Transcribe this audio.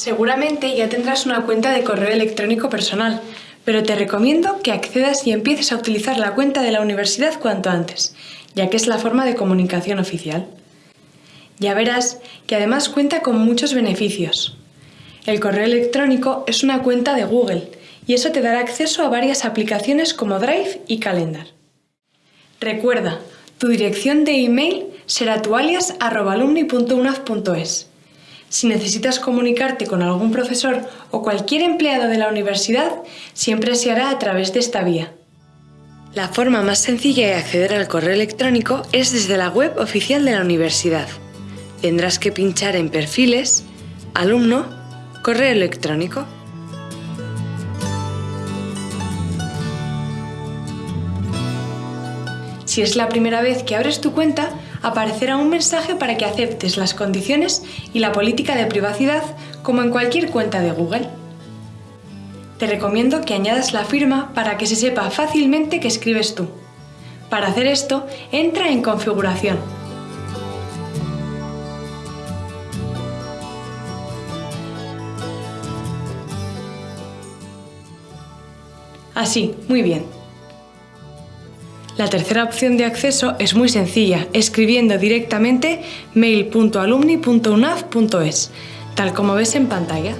Seguramente ya tendrás una cuenta de correo electrónico personal, pero te recomiendo que accedas y empieces a utilizar la cuenta de la universidad cuanto antes, ya que es la forma de comunicación oficial. Ya verás que además cuenta con muchos beneficios. El correo electrónico es una cuenta de Google y eso te dará acceso a varias aplicaciones como Drive y Calendar. Recuerda, tu dirección de email será tu alias alumni.unaf.es. Si necesitas comunicarte con algún profesor o cualquier empleado de la universidad, siempre se hará a través de esta vía. La forma más sencilla de acceder al correo electrónico es desde la web oficial de la universidad. Tendrás que pinchar en Perfiles, Alumno, Correo electrónico. Si es la primera vez que abres tu cuenta, aparecerá un mensaje para que aceptes las condiciones y la política de privacidad como en cualquier cuenta de Google. Te recomiendo que añadas la firma para que se sepa fácilmente que escribes tú. Para hacer esto, entra en Configuración. Así, muy bien. La tercera opción de acceso es muy sencilla, escribiendo directamente mail.alumni.unaf.es, tal como ves en pantalla.